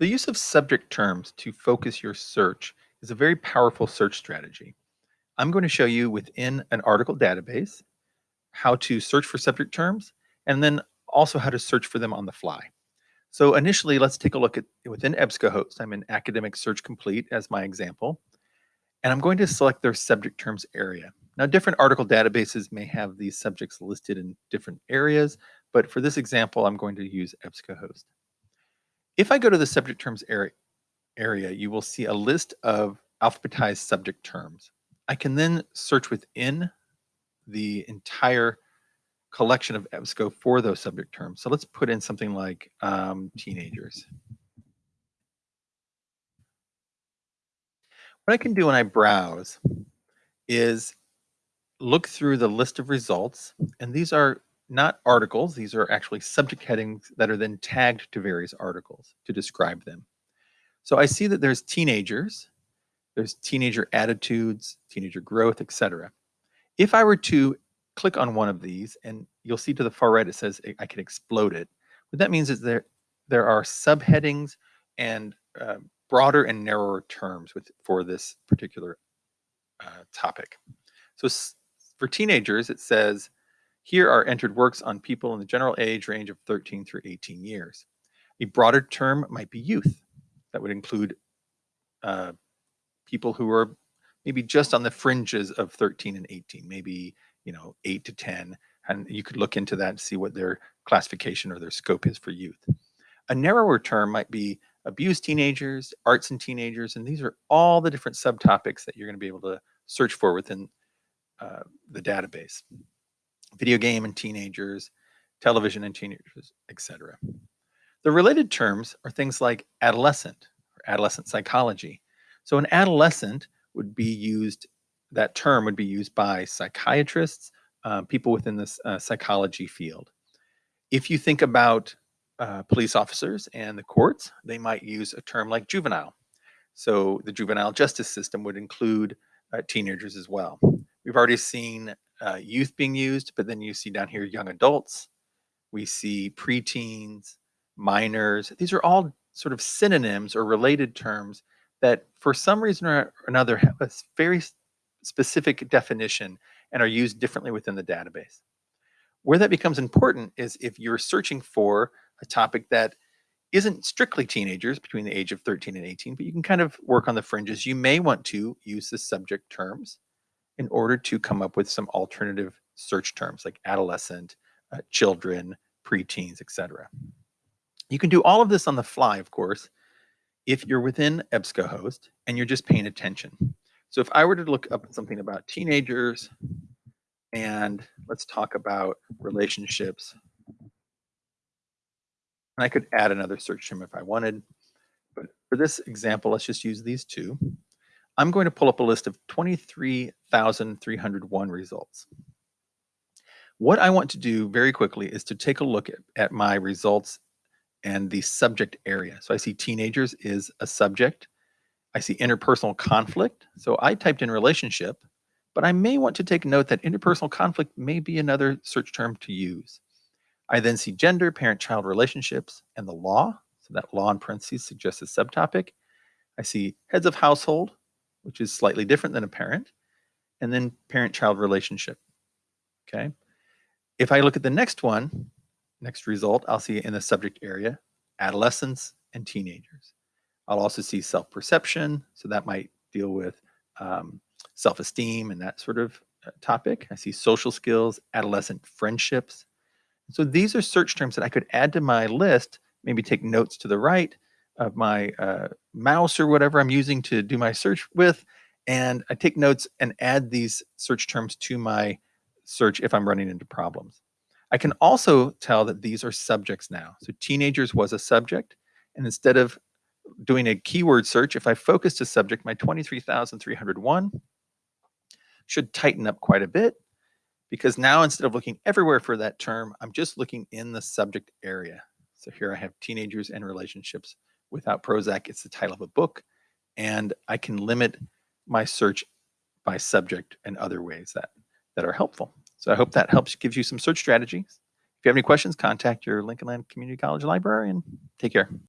The use of subject terms to focus your search is a very powerful search strategy. I'm going to show you within an article database how to search for subject terms and then also how to search for them on the fly. So initially, let's take a look at within EBSCOhost. I'm in Academic Search Complete as my example, and I'm going to select their subject terms area. Now, different article databases may have these subjects listed in different areas, but for this example, I'm going to use EBSCOhost. If I go to the subject terms area, area, you will see a list of alphabetized subject terms. I can then search within the entire collection of EBSCO for those subject terms. So let's put in something like um, teenagers. What I can do when I browse is look through the list of results, and these are not articles. These are actually subject headings that are then tagged to various articles to describe them. So I see that there's teenagers, there's teenager attitudes, teenager growth, etc. If I were to click on one of these, and you'll see to the far right, it says I can explode it. What that means is there, there are subheadings and uh, broader and narrower terms with, for this particular uh, topic. So for teenagers, it says here are entered works on people in the general age range of 13 through 18 years. A broader term might be youth. That would include uh, people who are maybe just on the fringes of 13 and 18, maybe, you know, 8 to 10. And you could look into that and see what their classification or their scope is for youth. A narrower term might be abused teenagers, arts and teenagers, and these are all the different subtopics that you're going to be able to search for within uh, the database video game and teenagers, television and teenagers, etc. The related terms are things like adolescent or adolescent psychology. So an adolescent would be used, that term would be used by psychiatrists, uh, people within this uh, psychology field. If you think about uh, police officers and the courts, they might use a term like juvenile. So the juvenile justice system would include uh, teenagers as well. We've already seen uh, youth being used, but then you see down here young adults. We see preteens, minors. These are all sort of synonyms or related terms that for some reason or another have a very specific definition and are used differently within the database. Where that becomes important is if you're searching for a topic that isn't strictly teenagers between the age of 13 and 18, but you can kind of work on the fringes. You may want to use the subject terms in order to come up with some alternative search terms like adolescent, uh, children, preteens, etc. You can do all of this on the fly, of course, if you're within EBSCOhost and you're just paying attention. So if I were to look up something about teenagers and let's talk about relationships, and I could add another search term if I wanted, but for this example, let's just use these two. I'm going to pull up a list of 23,301 results. What I want to do very quickly is to take a look at, at my results and the subject area. So I see teenagers is a subject. I see interpersonal conflict. So I typed in relationship, but I may want to take note that interpersonal conflict may be another search term to use. I then see gender, parent-child relationships, and the law. So that law in parentheses suggests a subtopic. I see heads of household, which is slightly different than a parent, and then parent-child relationship, okay? If I look at the next one, next result, I'll see in the subject area, adolescents and teenagers. I'll also see self-perception, so that might deal with um, self-esteem and that sort of uh, topic. I see social skills, adolescent friendships. So these are search terms that I could add to my list, maybe take notes to the right, of my uh, mouse or whatever I'm using to do my search with. And I take notes and add these search terms to my search if I'm running into problems. I can also tell that these are subjects now. So teenagers was a subject. And instead of doing a keyword search, if I focus to subject, my 23,301 should tighten up quite a bit because now instead of looking everywhere for that term, I'm just looking in the subject area. So here I have teenagers and relationships without Prozac, it's the title of a book. And I can limit my search by subject and other ways that, that are helpful. So I hope that helps gives you some search strategies. If you have any questions, contact your Lincoln Land Community College librarian. Take care.